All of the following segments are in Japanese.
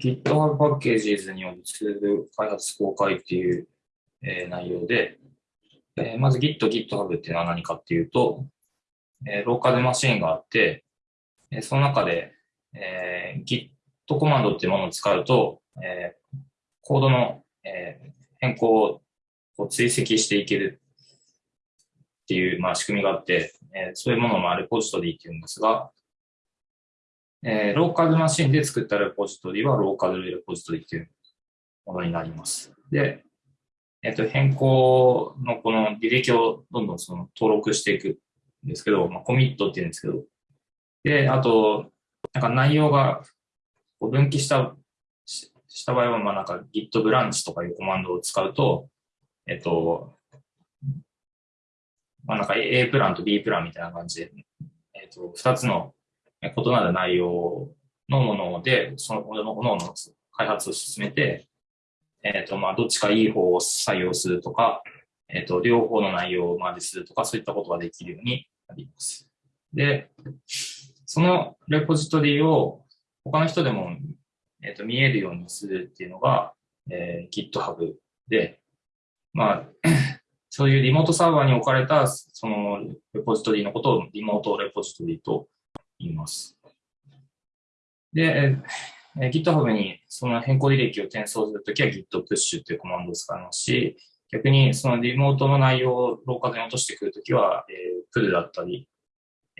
GitHub パッケージズによるツール開発公開っていう、えー内容で、えーまず Git、GitHub っていうのは何かっていうと、えーローカルマシーンがあって、えーその中で、えー Git コマンドっていうものを使うと、えーコードの、えー変更を追跡していけるっていう、まあ、仕組みがあって、えーそういうものをまあレポジトリっていうんですが、えーローカルマシンで作ったレポジトリはローカルレポジトリっていうものになります。で、えっ、と、変更のこの履歴をどんどんその登録していくんですけど、まあ、コミットっていうんですけど、で、あと、なんか内容が分岐した、しした場合は、まあなんか git ブランチとかいうコマンドを使うと、えっと、まあなんか A プランと B プランみたいな感じで、えっと、二つの異なる内容のもので、そのものの開発を進めて、えっ、と、まあ、どっちかいい方を採用するとか、えっ、と、両方の内容をマージするとか、そういったことができるようになります。で、そのレポジトリを他の人でも、えっ、と、見えるようにするっていうのが、えー GitHub で、まあ、そういうリモートサーバーに置かれた、そのレポジトリのことをリモートレポジトリといます。で、えー、GitHub にその変更履歴を転送するときは Git push っていうコマンドを使いますし、逆にそのリモートの内容をローカルに落としてくるときは、えー、pull だったり、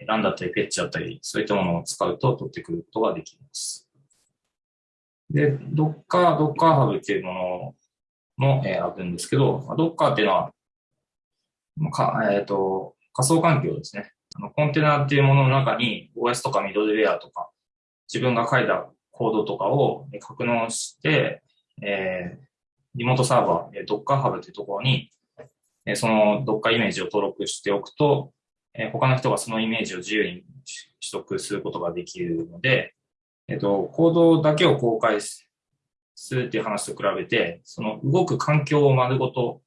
ランだったり、フェッチだったり、そういったものを使うと取ってくることができます。で、Docker、Docker Hub っていうものも、えーあるんですけど、Docker っていうのは、かえっ、と、仮想環境ですね。コンテナっていうものの中に OS とかミドルウェアとか自分が書いたコードとかを格納して、えーリモートサーバー、Docker Hub というところに、えーその Docker イメージを登録しておくと、えー他の人がそのイメージを自由に取得することができるので、えっ、と、コードだけを公開するっていう話と比べて、その動く環境を丸ごと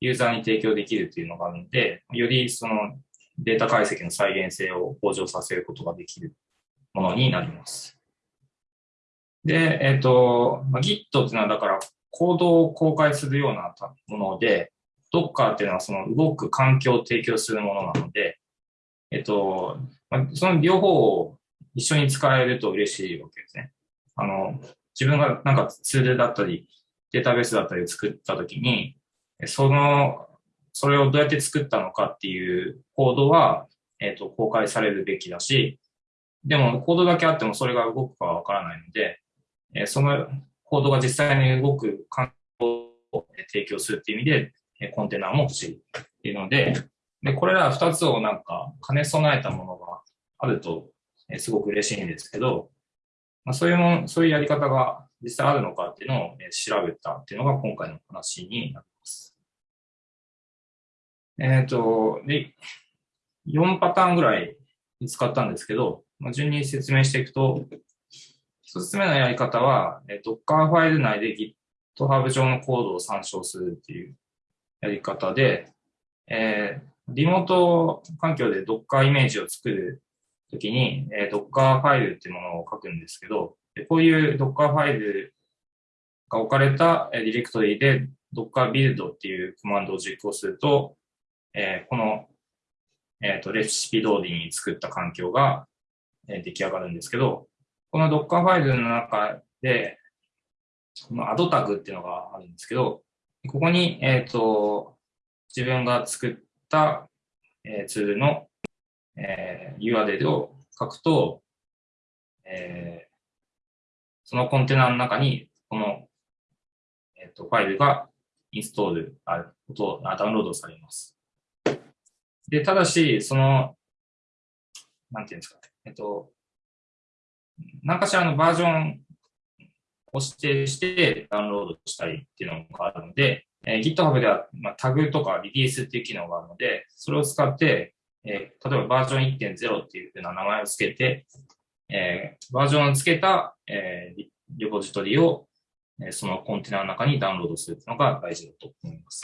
ユーザーに提供できるっていうのがあるので、よりそのデータ解析の再現性を向上させることができるものになります。で、えっ、と、まあ、Git っていうのはだからコードを公開するようなもので、Docker っていうのはその動く環境を提供するものなので、えっ、と、ま、その両方を一緒に使えると嬉しいわけですね。あの、自分がなんかツールだったり、データベースだったりを作ったときに、その、それをどうやって作ったのかっていうコードは、えっ、と、公開されるべきだし、でもコードだけあってもそれが動くかはわからないので、えそのコードが実際に動く環境を提供するっていう意味で、えコンテナも欲しいっていうので、で、これら二つをなんか兼ね備えたものがあると、えすごく嬉しいんですけど、まあ、そういうも、そういうやり方が実際あるのかっていうのをえ調べたっていうのが今回の話になります。えっ、と、で、4パターンぐらい見つかったんですけど、まあ、順に説明していくと、一つ目のやり方は、えー Docker ファイル内で GitHub 上のコードを参照するっていうやり方で、えーリモート環境で Docker イメージを作るときに、えー Docker ファイルっていうものを書くんですけど、こういう Docker ファイルが置かれたディレクトリで Docker build っていうコマンドを実行すると、えーこの、えーとレシピ通りに作った環境が、え出来上がるんですけど、この Docker ファイルの中で、この add タグっていうのがあるんですけど、ここに、えっ、と、自分が作った、えツールの、え URL を書くと、えそのコンテナの中に、この、えっ、と、ファイルがインストール、あ、ことあダウンロードされます。で、ただし、その、なんていうんですか、えっと、何かしらのバージョンを指定してダウンロードしたりっていうのがあるので、えー GitHub では、まあ、タグとかリリースっていう機能があるので、それを使って、えー例えばバージョン1.0っていうふうな名前をつけて、えーバージョンをつけた、えーリリポジトリを、えーそのコンテナの中にダウンロードするっていうのが大事だと思います。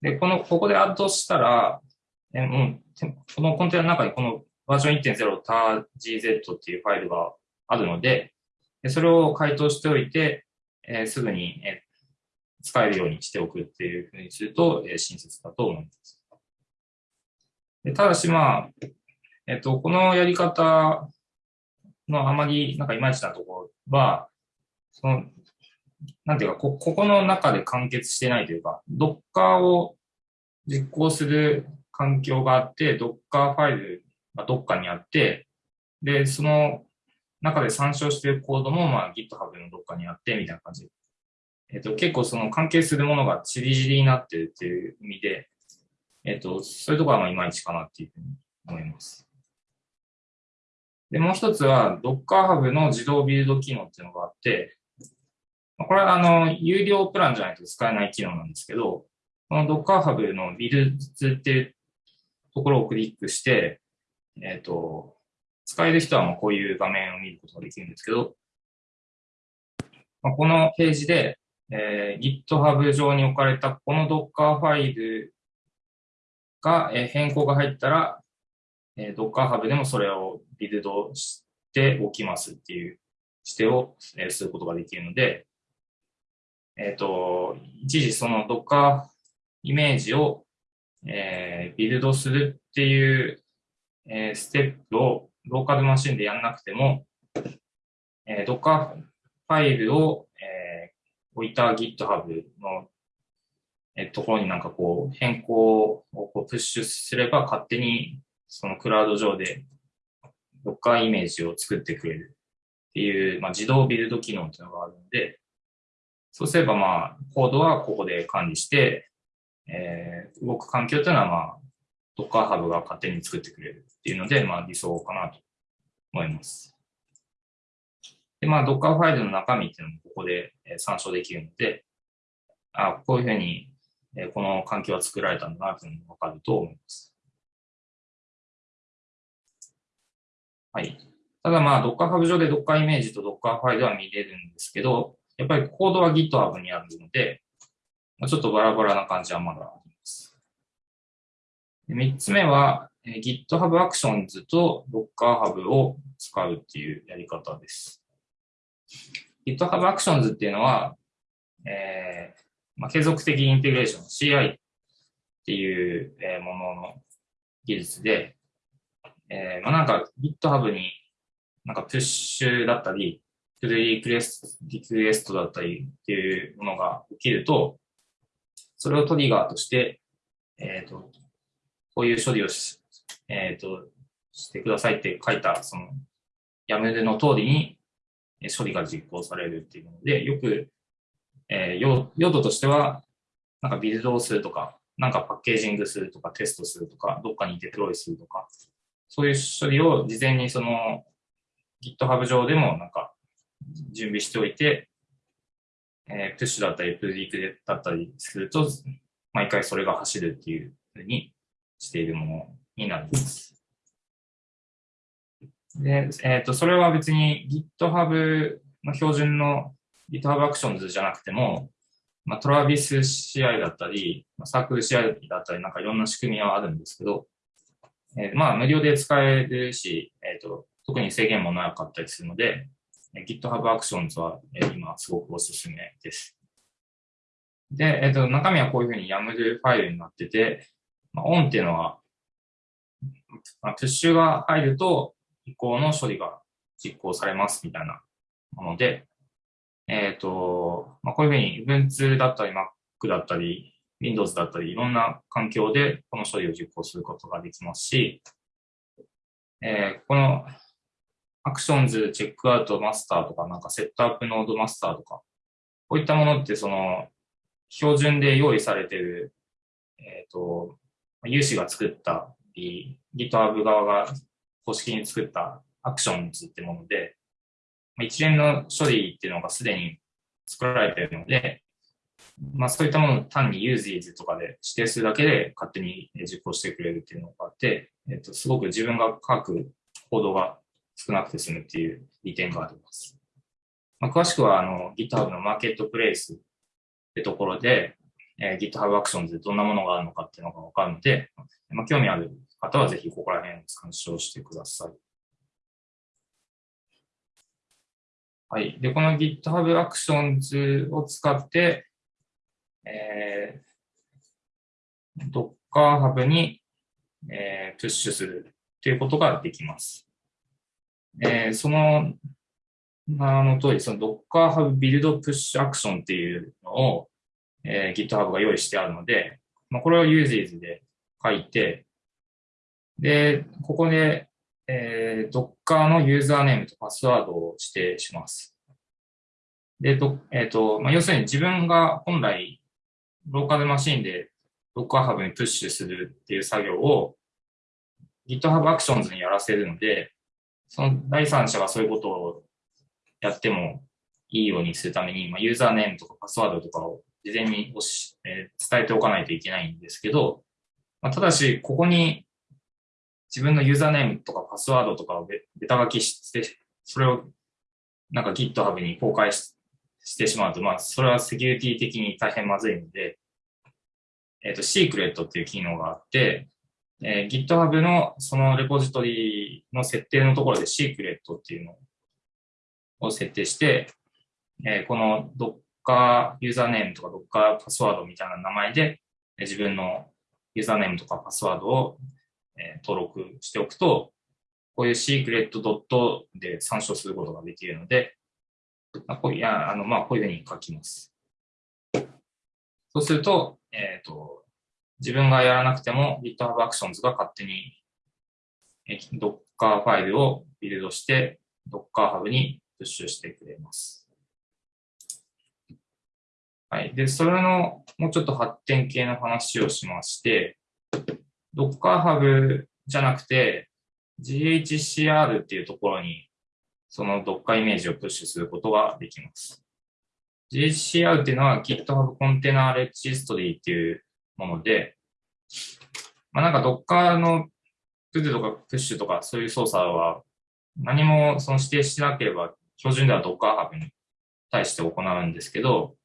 で、この、ここでアッドしたら、えーう、このコンテナの中にこのバージョン1.0 targz っていうファイルがあるので、でそれを回答しておいて、えー、すぐに、えー、使えるようにしておくっていうふうにすると、えー、親切だと思います。でただし、まあ、えっ、と、このやり方のあまりなんかいまいちなところは、その、なんていうか、こ、ここの中で完結してないというか、Docker を実行する環境があって、Docker ファイルがどっかにあって、で、その中で参照しているコードも、まあ、GitHub のどっかにあって、みたいな感じ。えっ、と、結構その関係するものがちりじりになってるっていう意味で、えっ、と、そういうところはまあいまいちかなっていうふうに思います。で、もう一つは Docker Hub の自動ビルド機能っていうのがあって、これはあの、有料プランじゃないと使えない機能なんですけど、この Docker Hub のビルズっていうところをクリックして、えっ、ー、と、使える人はもうこういう画面を見ることができるんですけど、まあ、このページで、えー、GitHub 上に置かれたこの Docker ファイルが、えー、変更が入ったら、えー、Docker Hub でもそれをビルドしておきますっていう指定を、えー、することができるので、えっ、ー、と、一時その Docker イメージを、えー、ビルドするっていう、えー、ステップをローカルマシンでやんなくても、えー、Docker ファイルを、えー、置いた GitHub の、えー、ところになんかこう変更をこうプッシュすれば勝手にそのクラウド上で Docker イメージを作ってくれるっていう、まあ、自動ビルド機能っていうのがあるので、そうすればまあ、コードはここで管理して、えー、動く環境というのはまあ、Docker Hub が勝手に作ってくれるっていうので、まあ理想かなと思います。で、まあ Docker ファイルの中身っていうのもここで参照できるので、あこういうふうにえこの環境は作られたんだなというのがわかると思います。はい。ただまあ Docker Hub 上で Docker イメージと Docker ファイルは見れるんですけど、やっぱりコードは GitHub にあるので、ちょっとバラバラな感じはまだあります。3つ目は、GitHub Actions と Docker Hub を使うっていうやり方です。GitHub Actions っていうのは、えーまあ、継続的インテグレーション CI っていうものの技術で、えーまあ、なんか GitHub になんかプッシュだったり、プリクエスト、リクエストだったりっていうものが起きると、それをトリガーとして、えっ、ー、と、こういう処理をし、えっ、ー、と、してくださいって書いた、その、やめの通りに処理が実行されるっていうので、よく、えー、用途としては、なんかビルドをするとか、なんかパッケージングするとか、テストするとか、どっかにデプロイするとか、そういう処理を事前にその GitHub 上でもなんか準備しておいて、えー、プッシュだったり、プリクだったりすると、毎回それが走るっていうふうにしているものになります。で、えっ、ー、と、それは別に GitHub の標準の GitHub Actions じゃなくても、まあ、トラビス CI だったり、サークル CI だったり、なんかいろんな仕組みはあるんですけど、えー、まあ、無料で使えるし、えっ、ー、と、特に制限もなかったりするので、GitHub Actions は今すごくおすすめです。で、えっと、中身はこういうふうに YAML ファイルになってて、まあ、 on っていうのは、まあ、 push が入ると以降の処理が実行されますみたいなもので、えっ、と、まあ、こういうふうに Ubuntu だったり Mac だったり Windows だったりいろんな環境でこの処理を実行することができますし、えー、この actions、checkout master とか、なんか setup node master とか、こういったものってその、標準で用意されている、えっ、ー、と、有志が作った GitHub 側が公式に作ったアクションズってもので、一連の処理っていうのがすでに作られているので、まあそういったものを単に uses とかで指定するだけで勝手に実行してくれるっていうのがあって、えっ、と、すごく自分が書くコードが少なくて済むっていう利点があります。まあ、詳しくはあの GitHub のマーケットプレイスってところで、えー、GitHub Actions でどんなものがあるのかっていうのがわかるので、まあ、興味ある方はぜひここら辺参照してください。はい。で、この GitHub Actions を使って、えー、Docker Hub に、えー、プッシュするということができます。えー、その、あの通り、その Docker Hub Build Push Action っていうのを、えー、GitHub が用意してあるので、まあ、これを Uses で書いて、で、ここで、えー、Docker のユーザーネームとパスワードを指定します。で、どえっ、ー、と、まあ、要するに自分が本来、ローカルマシンで Docker Hub にプッシュするっていう作業を GitHub Actions にやらせるので、その第三者がそういうことをやってもいいようにするために、まあ、ユーザーネームとかパスワードとかを事前におし、えー、伝えておかないといけないんですけど、まあ、ただし、ここに自分のユーザーネームとかパスワードとかをベタ書きして、それをなんか GitHub に公開ししてしまうと、まあ、それはセキュリティ的に大変まずいので、えっ、ー、と、シークレットっていう機能があって、えー、GitHub のそのレポジトリの設定のところでシークレットっていうのを設定して、えー、この Docker ユーザーネームとか Docker パスワードみたいな名前で、え自分のユーザーネームとかパスワードを、え登録しておくと、こういうシークレットドットで参照することができるので、まあ、こういうあの、まあ、こういうふうに書きます。そうすると、えっ、と、自分がやらなくても GitHub Actions が勝手に Docker ファイルをビルドして Docker Hub にプッシュしてくれます。はい。で、それのもうちょっと発展系の話をしまして、Docker Hub じゃなくて GHCR っていうところにその Docker イメージをプッシュすることができます。GHCR っていうのは GitHub Container Registry っていうもので、まあ、なんか Docker のプッとかプッシュとかそういう操作は何もその指定しなければ標準では Docker Hub に対して行うんですけど、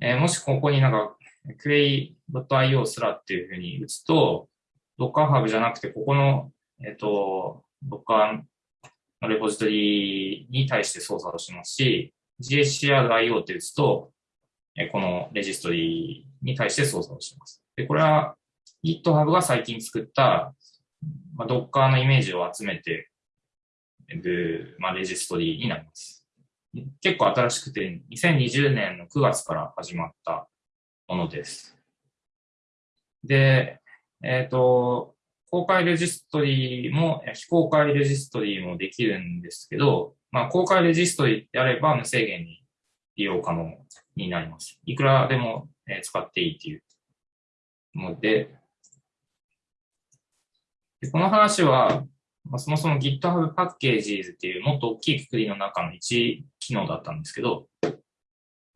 えー、もしここになんか query.io すらっていうふうに打つと、Docker Hub じゃなくて、ここの、えっ、ー、と、Docker のレポジトリに対して操作をしますし、GHCR.io って打つと、このレジストリーに対して操作をします。で、これは GitHub が最近作った、まあ、Docker のイメージを集めてる、まあ、レジストリーになります。結構新しくて、2020年の9月から始まったものです。で、えっ、ー、と、公開レジストリーも、非公開レジストリーもできるんですけど、まあ、公開レジストリーであれば無制限に利用可能になります。いくらでも使っていいっていうので、でこの話は、まあ、そもそも GitHub Packages っていうもっと大きいくくりの中の一機能だったんですけど、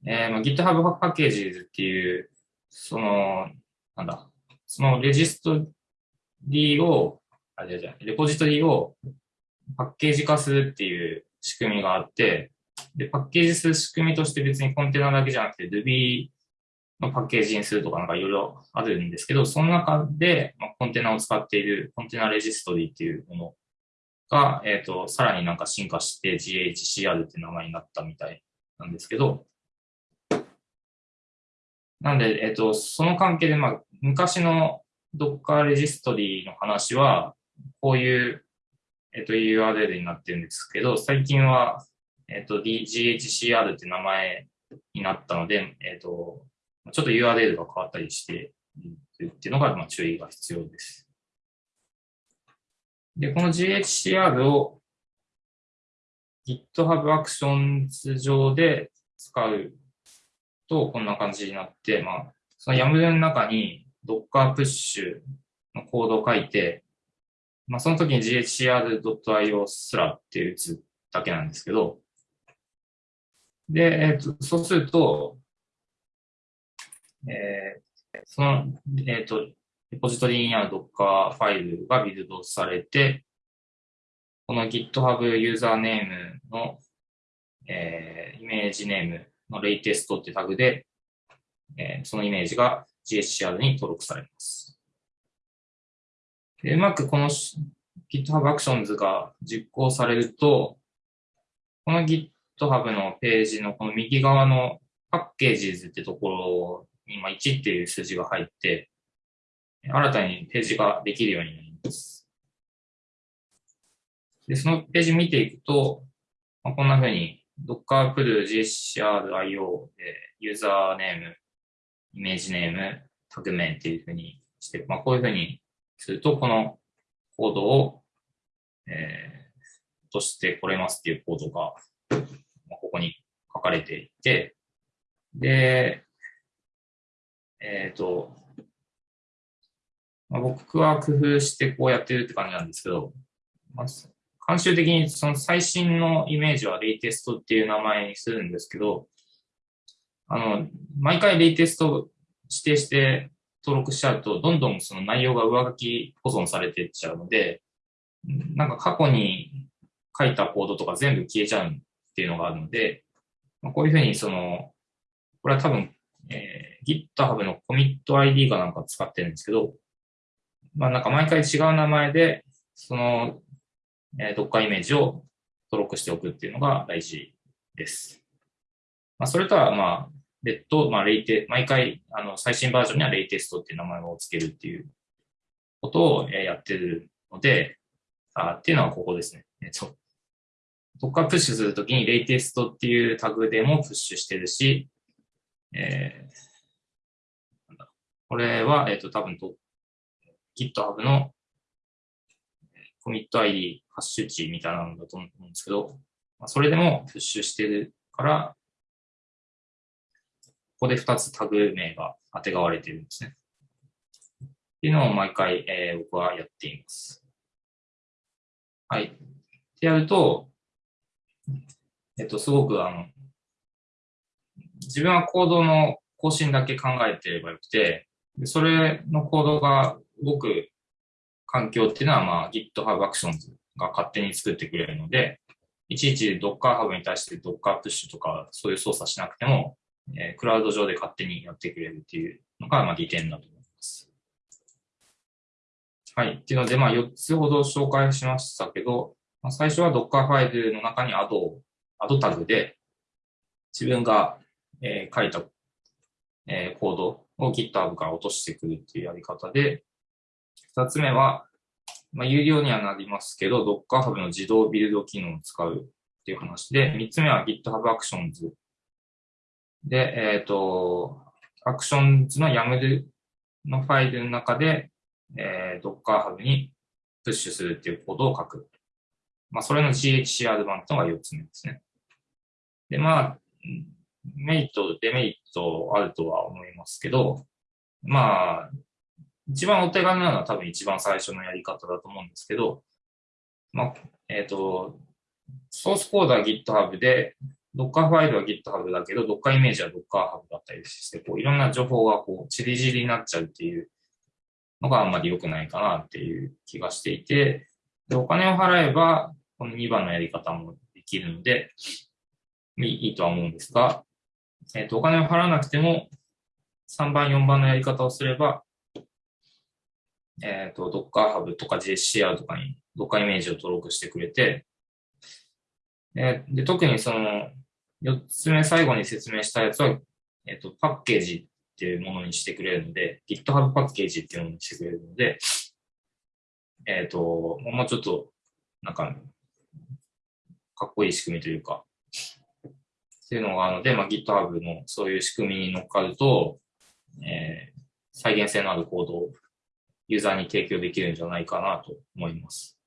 えーまあ、GitHub Packages っていう、その、なんだ、そのレジストリを、あ、じゃじゃレポジトリをパッケージ化するっていう仕組みがあって、で、パッケージする仕組みとして別にコンテナだけじゃなくて Ruby のパッケージにするとかなんかいろいろあるんですけど、その中で、まあ、コンテナを使っているコンテナレジストリーっていうものが、えっ、ー、と、さらになんか進化して GHCR って名前になったみたいなんですけど、なんで、えっ、ー、と、その関係で、まあ、昔の Docker レジストリーの話は、こういう、えっ、ー、と、URL になってるんですけど、最近は、えっ、ー、と、GHCR って名前になったので、えっ、ー、と、ちょっと URL が変わったりしているっていうのが、まあ、注意が必要です。で、この GHCR を GitHub Actions 上で使うと、こんな感じになって、まあ、その YAML の中に Docker Push のコードを書いて、まあ、その時に ghcr.io すらって打つだけなんですけど、で、えっ、と、そうすると、えー、その、えっ、と、レポジトリにある Docker ファイルがビルドされて、この GitHub ユーザーネームの、えー、イメージネームのレイテストってタグで、えー、そのイメージが GSCR に登録されます。でうまくこの GitHub Actions が実行されると、この Git GitHub のページのこの右側のパッケージズってところに、まあ、1っていう数字が入って、新たにページができるようになります。で、そのページ見ていくと、まあ、こんな風に Docker pull GSCR.io でユーザーネーム、イメージネーム、タグ名っていう風にして、まあ、こういう風にすると、このコードを、えー、としてこれますっていうコードが、ここに書かれていて、で、えっ、ー、と、まあ、僕は工夫してこうやってるって感じなんですけど、まあ、慣習的にその最新のイメージはレイテストっていう名前にするんですけど、あの、毎回レイテスト指定して登録しちゃうと、どんどんその内容が上書き保存されていっちゃうので、なんか過去に書いたコードとか全部消えちゃうんっていうのがあるので、まあ、こういうふうにその、これは多分、えー、GitHub の commit ID かなんか使ってるんですけど、まあなんか毎回違う名前で、その、えー、Docker イメージを登録しておくっていうのが大事です。まあそれとはまあ別途、まあレイテ、毎回あの最新バージョンにはレイテストっていう名前を付けるっていうことをやってるので、あっていうのはここですね。えっと、Docker プッシュするときにレイテストっていうタグでもプッシュしてるし、えー、これは、えっ、と、多分と GitHub のコミット ID ハッシュ値みたいなのだと思うんですけど、まあ、それでもプッシュしてるから、ここで2つタグ名が当てがわれてるんですね。っていうのを毎回、えー、僕はやっています。はい。ってやると、えっと、すごくあの、自分はコードの更新だけ考えてればよくて、それのコードが動く環境っていうのは、まあ、GitHub Actions が勝手に作ってくれるので、いちいち Docker Hub に対して Docker Push とかそういう操作しなくても、えー、クラウド上で勝手にやってくれるっていうのが、まあ、利点だと思います。はい。っていうので、まあ、4つほど紹介しましたけど、まあ、最初は Docker ファイルの中に Add を、Add タグで、自分がえー、書いた、えー、コードを GitHub から落としてくるっていうやり方で、二つ目は、まあ、有料にはなりますけど、Docker Hub の自動ビルド機能を使うっていう話で、三つ目は GitHub Actions で、えっ、ー、と、Actions の YAML のファイルの中で、えー、Docker Hub にプッシュするっていうコードを書く。まあ、それの GHCR 版というのが4つ目ですね。で、まあ、メリット、デメリットあるとは思いますけど、まあ、一番お手軽なのは多分一番最初のやり方だと思うんですけど、まあ、えっ、ー、と、ソースコードは GitHub で、Docker ファイルは GitHub だけど、Docker イメージは Docker Hub だったりして、こういろんな情報がこう、ちりじりになっちゃうっていうのがあんまり良くないかなっていう気がしていて、で、お金を払えば、この2番のやり方もできるので、いいとは思うんですが、えっ、ー、と、お金を払わなくても、3番、4番のやり方をすれば、えっ、ー、と、Docker Hub とか JCR とかに Docker イメージを登録してくれて、えー、で、特にその、4つ目最後に説明したやつは、えっ、ー、と、パッケージっていうものにしてくれるので、GitHub パッケージっていうものにしてくれるので、えっ、と、もうちょっと、なんか、かっこいい仕組みというか、っていうのがあるので、まあ、GitHub のそういう仕組みに乗っかると、えー、再現性のあるコードをユーザーに提供できるんじゃないかなと思います。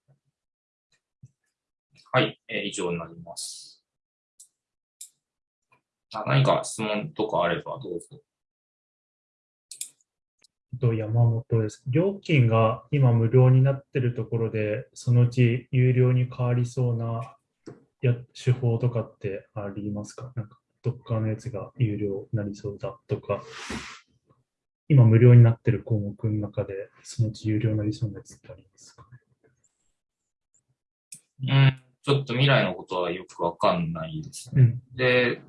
はい、えー、以上になります。あ何か質問とかあればどうぞ。と山本です。料金が今無料になっているところで、そのうち有料に変わりそうなや手法とかってありますか？なんか、どっかのやつが有料になりそうだとか、今無料になってる項目の中で、そのうち有料になりそうなやつってありますか？ねうん、ちょっと未来のことはよくわかんないですね。うん、で、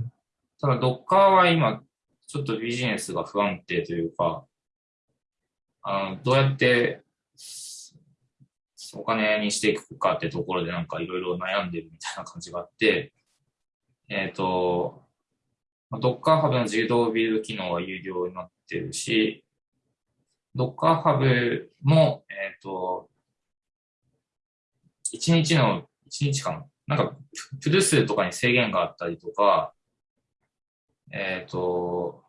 ただ、ドッカーは今、ちょっとビジネスが不安定というか、あのどうやってお金にしていくかってところでなんかいろいろ悩んでるみたいな感じがあって、えっ、と、Docker Hub の自動ビルド機能は有料になってるし、Docker Hub も、えっ、と、1日の、1日かななんか、プル数とかに制限があったりとか、えっ、と、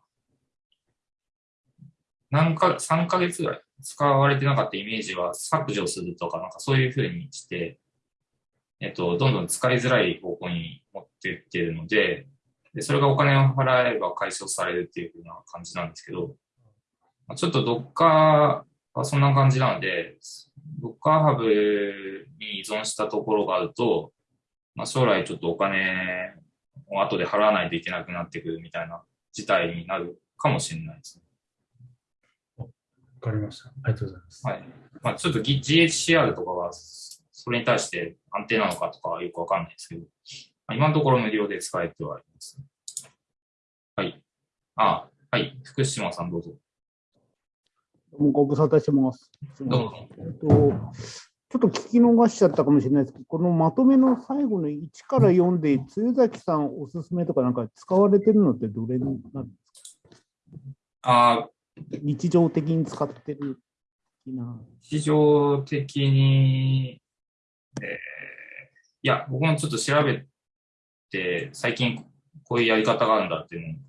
何か、3ヶ月ぐらい使われてなかったイメージは削除するとか、なんかそういうふうにして、えっと、どんどん使いづらい方向に持っていってるので、で、それがお金を払えば解消されるっていうふうな感じなんですけど、ちょっとどっかはそんな感じなので、ドッカーハブに依存したところがあると、まあ、将来ちょっとお金を後で払わないといけなくなってくるみたいな事態になるかもしれないですね。わかりました。ありがとうございます。はい。まあ、ちょっと GHCR とかは、それに対して安定なのかとかはよくわかんないですけど、まあ、今のところ無料で使えてはいます、ね。はい。あ、はい。福島さんどうぞ。どうもご無沙汰してます。どうも。えっと、ちょっと聞き逃しちゃったかもしれないですけど、このまとめの最後の1から4で、露崎さんおすすめとかなんか使われてるのってどれになるんですか？あ日常的に使ってる。日常的に、えー、いや、僕もちょっと調べて、最近こういうやり方があるんだっていうのを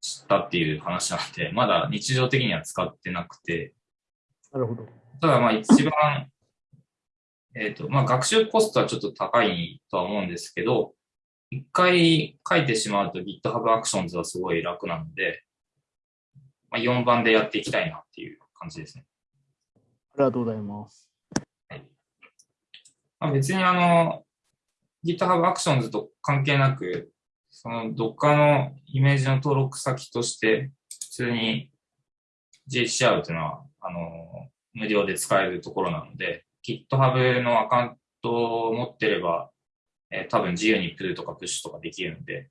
知ったっていう話なんで、まだ日常的には使ってなくて、なるほど。ただまあ一番、えっ、と、まあ学習コストはちょっと高いとは思うんですけど、一回書いてしまうと GitHub Actions はすごい楽なので、まあ、4番でやっていきたいなっていう感じですね。ありがとうございます。まあ、別にあの、GitHub Actions と関係なく、その Docker のイメージの登録先として、普通に GHCR というのは、あの、無料で使えるところなので、GitHub のアカウントを持ってれば、えー多分自由にプルとかプッシュとかできるので、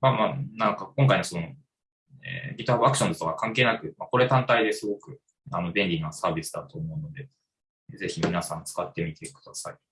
まあ、まあ、なんか今回のその、えー GitHub Actions とか関係なく、まあ、これ単体ですごくあの便利なサービスだと思うので、ぜひ皆さん使ってみてください。